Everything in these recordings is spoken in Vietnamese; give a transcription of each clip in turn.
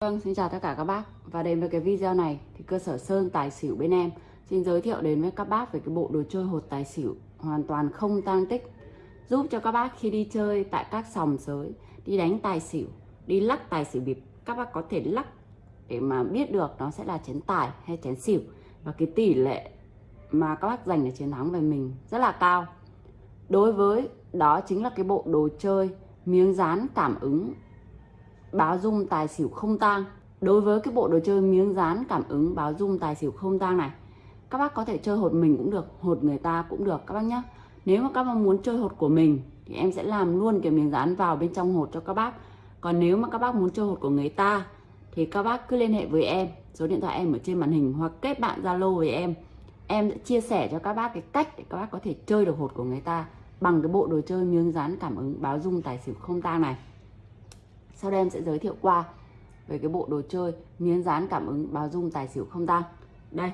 Vâng, xin chào tất cả các bác. Và đến với cái video này thì cơ sở Sơn Tài Xỉu bên em. Xin giới thiệu đến với các bác về cái bộ đồ chơi hột tài xỉu Hoàn toàn không tăng tích. Giúp cho các bác khi đi chơi tại các sòng sới Đi đánh tài xỉu, đi lắc tài xỉu bịp Các bác có thể lắc để mà biết được nó sẽ là chén tài hay chén xỉu. Và cái tỷ lệ mà các bác giành được chiến thắng về mình rất là cao. Đối với đó chính là cái bộ đồ chơi miếng dán cảm ứng báo dung tài xỉu không tang. Đối với cái bộ đồ chơi miếng dán cảm ứng báo dung tài xỉu không tang này, các bác có thể chơi hột mình cũng được, hột người ta cũng được, các bác nhé nếu mà các bác muốn chơi hột của mình, thì em sẽ làm luôn cái miếng dán vào bên trong hột cho các bác. Còn nếu mà các bác muốn chơi hột của người ta, thì các bác cứ liên hệ với em. Số điện thoại em ở trên màn hình hoặc kết bạn zalo với em. Em sẽ chia sẻ cho các bác cái cách để các bác có thể chơi được hột của người ta bằng cái bộ đồ chơi miếng dán cảm ứng báo dung tài xỉu không tang này sau đây em sẽ giới thiệu qua về cái bộ đồ chơi miếng dán cảm ứng báo dung tài xỉu không tan. đây.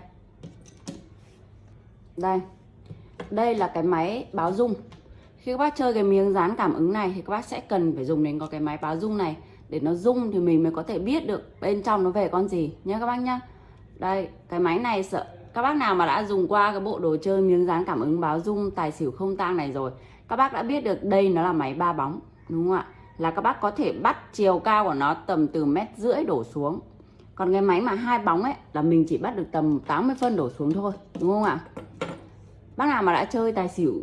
Đây. Đây là cái máy báo dung. Khi các bác chơi cái miếng dán cảm ứng này thì các bác sẽ cần phải dùng đến có cái máy báo dung này để nó rung thì mình mới có thể biết được bên trong nó về con gì nhé các bác nhá. Đây, cái máy này sợ các bác nào mà đã dùng qua cái bộ đồ chơi miếng dán cảm ứng báo dung tài xỉu không tang này rồi, các bác đã biết được đây nó là máy ba bóng, đúng không ạ? Là các bác có thể bắt chiều cao của nó tầm từ mét rưỡi đổ xuống. Còn cái máy mà hai bóng ấy là mình chỉ bắt được tầm 80 phân đổ xuống thôi, đúng không ạ? Bác nào mà đã chơi tài xỉu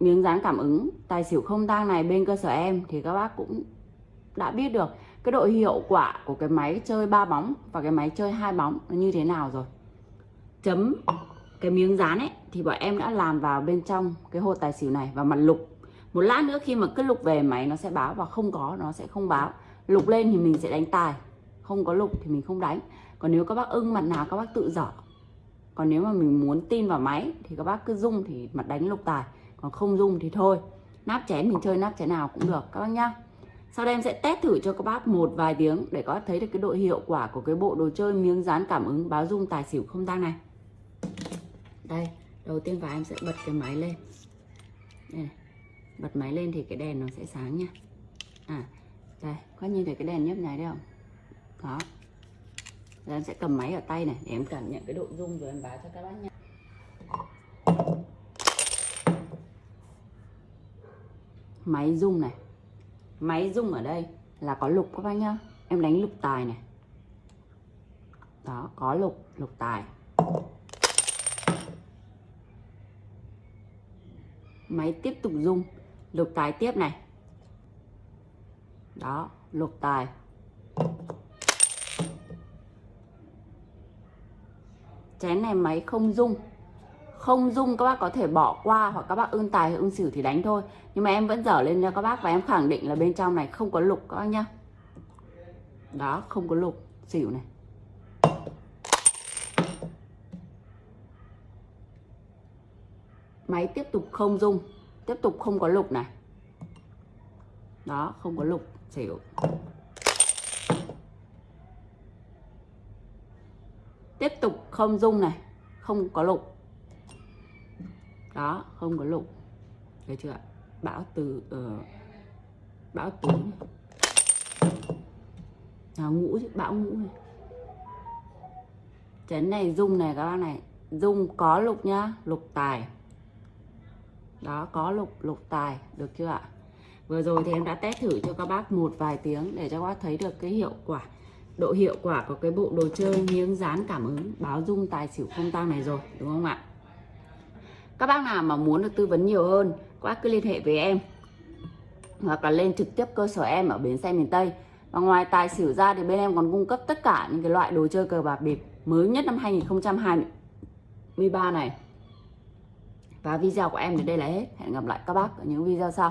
miếng dán cảm ứng, tài xỉu không tang này bên cơ sở em thì các bác cũng đã biết được cái độ hiệu quả của cái máy chơi ba bóng và cái máy chơi hai bóng nó như thế nào rồi. Chấm cái miếng dán ấy thì bọn em đã làm vào bên trong cái hột tài xỉu này và mặt lục một lát nữa khi mà cứ lục về máy nó sẽ báo và không có, nó sẽ không báo. Lục lên thì mình sẽ đánh tài. Không có lục thì mình không đánh. Còn nếu các bác ưng mặt nào các bác tự dở. Còn nếu mà mình muốn tin vào máy thì các bác cứ dung thì mặt đánh lục tài. Còn không dung thì thôi. Nắp chén mình chơi nắp chén nào cũng được, các bác nhá. Sau đây em sẽ test thử cho các bác một vài tiếng để các bác thấy được cái độ hiệu quả của cái bộ đồ chơi miếng dán cảm ứng báo dung tài xỉu không tang này. Đây, đầu tiên và em sẽ bật cái máy lên. Đây này bật máy lên thì cái đèn nó sẽ sáng nha. À đây, có nhìn thấy cái đèn nhấp nháy đấy không? Đó rồi em sẽ cầm máy ở tay này để em cảm nhận cái độ rung rồi em báo cho các bác nha. Máy rung này. Máy rung ở đây là có lục các bác nhá. Em đánh lục tài này. Đó, có lục lục tài. Máy tiếp tục rung lục tài tiếp này. Đó lục tài. Chén này máy không dung, không dung các bác có thể bỏ qua hoặc các bác ưng tài ưng xỉu thì đánh thôi. Nhưng mà em vẫn dở lên cho các bác và em khẳng định là bên trong này không có lục các bác nhá. Đó không có lục xỉu này. Máy tiếp tục không dung tiếp tục không có lục này. Đó không có lục xỉu. Tiếp tục không dung này không có lục. Đó không có lục. Thấy chưa bão từ uh, bão tứ này. nào ngũ chứ bão ngũ này. Chén này dung này các bác này. Dung có lục nhá lục tài đó, có lục lục tài, được chưa ạ? Vừa rồi thì em đã test thử cho các bác một vài tiếng để cho các bác thấy được cái hiệu quả, độ hiệu quả của cái bộ đồ chơi miếng dán cảm ứng, báo dung tài xỉu không tăng này rồi, đúng không ạ? Các bác nào mà muốn được tư vấn nhiều hơn, các bác cứ liên hệ với em. Hoặc là lên trực tiếp cơ sở em ở bến xe miền Tây. Và ngoài tài xỉu ra thì bên em còn cung cấp tất cả những cái loại đồ chơi cờ bạc bịp mới nhất năm 2023 này và video của em đến đây là hết. Hẹn gặp lại các bác ở những video sau.